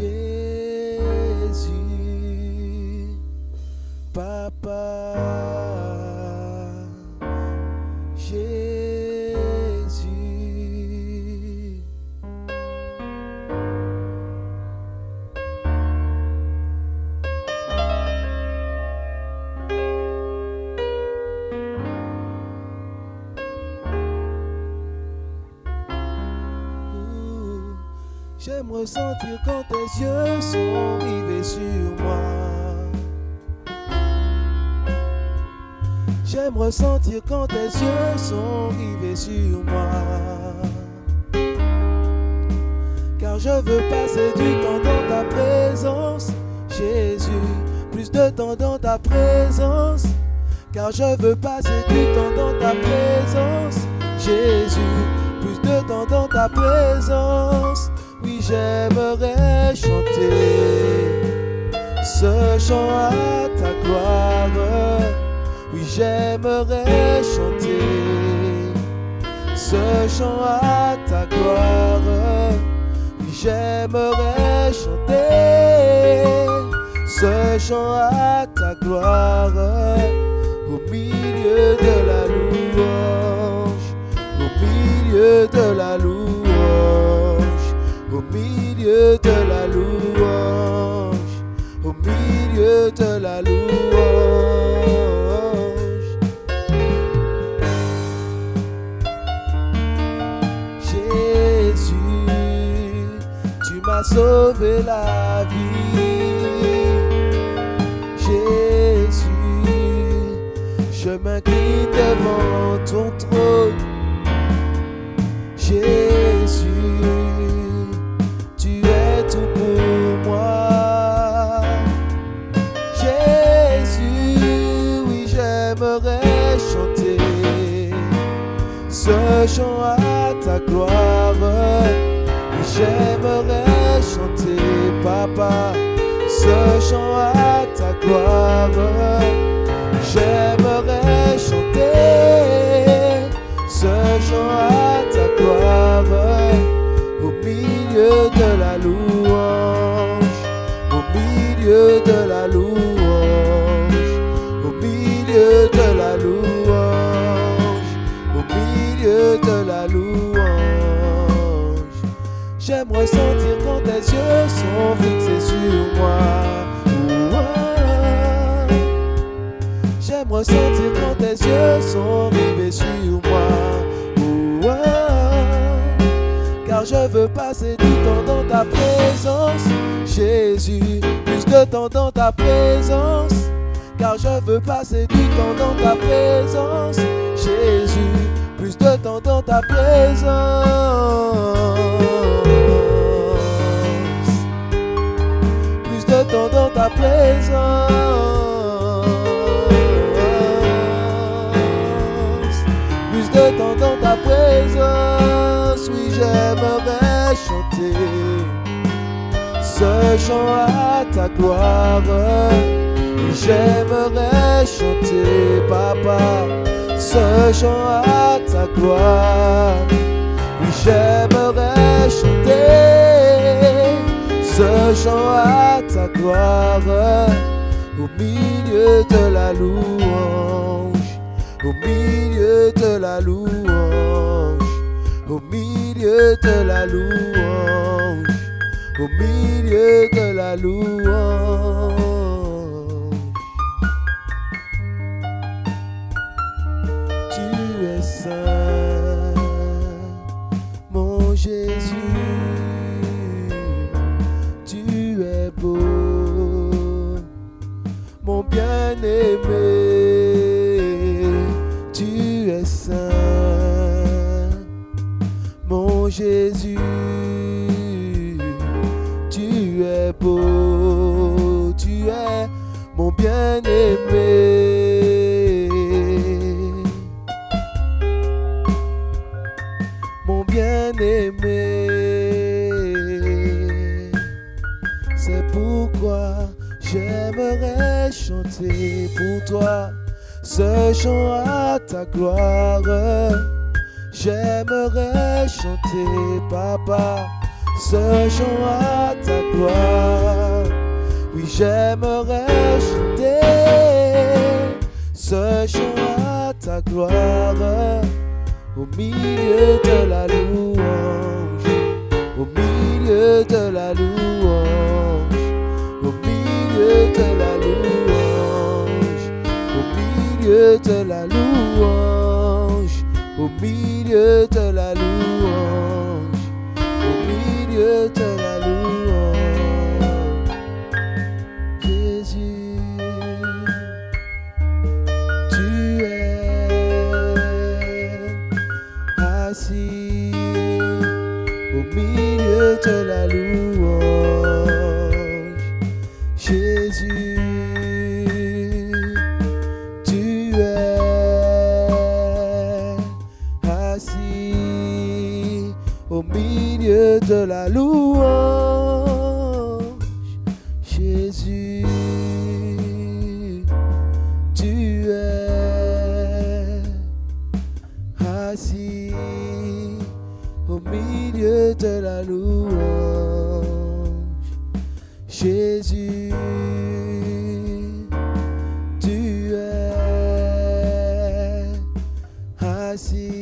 Jesus. J'aime ressentir quand tes yeux sont rivés sur moi. J'aime ressentir quand tes yeux sont rivés sur moi. Car je veux passer du temps dans ta présence, Jésus. Plus de temps dans ta présence. Car je veux passer du temps dans ta présence, Jésus. Plus de temps dans ta présence. J'aimerais chanter ce chant à ta gloire. Oui, j'aimerais chanter ce chant à ta gloire. Oui, j'aimerais chanter ce chant à ta gloire au milieu de la louange, au milieu de la louange, au milieu de la louange, au milieu de la louange. Jésus, tu m'as sauvé la vie. Jésus, je m'incline devant ton trône. Jésus, J'aimerais chanter, papa, ce chant à ta gloire. J'aimerais chanter ce chant à ta gloire au milieu ressentir quand tes yeux sont fixés sur moi. J'aime ressentir quand tes yeux sont rivés sur moi. Car je veux passer du temps dans ta présence, Jésus. Plus de temps dans ta présence. Car je veux passer du temps dans ta présence, Jésus. Plus de temps dans ta présence dans ta présence. Plus de temps dans ta présence. Oui, j'aimerais chanter ce chant à ta gloire. Oui, j'aimerais chanter, papa, ce chant à ta gloire. Oui, j'aimerais chanter chant à ta gloire au milieu de la louange, au milieu de la louange, au milieu de la louange, au milieu de la louange. Tu es saint, mon Jésus. Jésus. Tu es beau, tu es mon bien-aimé. Mon bien-aimé. C'est pourquoi j'aimerais chanter pour toi ce chant à ta gloire. J'aimerais chanter, papa, ce chant à ta gloire. Oui, J'aimerais chanter. Ce chant à ta gloire. Au milieu de la louange, au milieu de la louange, au milieu de la louange, au milieu de la louange, au milieu de la louange, au milieu de la louange. Jésus, tu es assis au milieu de la louange. au milieu de la louange. Jésus, tu es assis au milieu de la louange. Jésus, tu es assis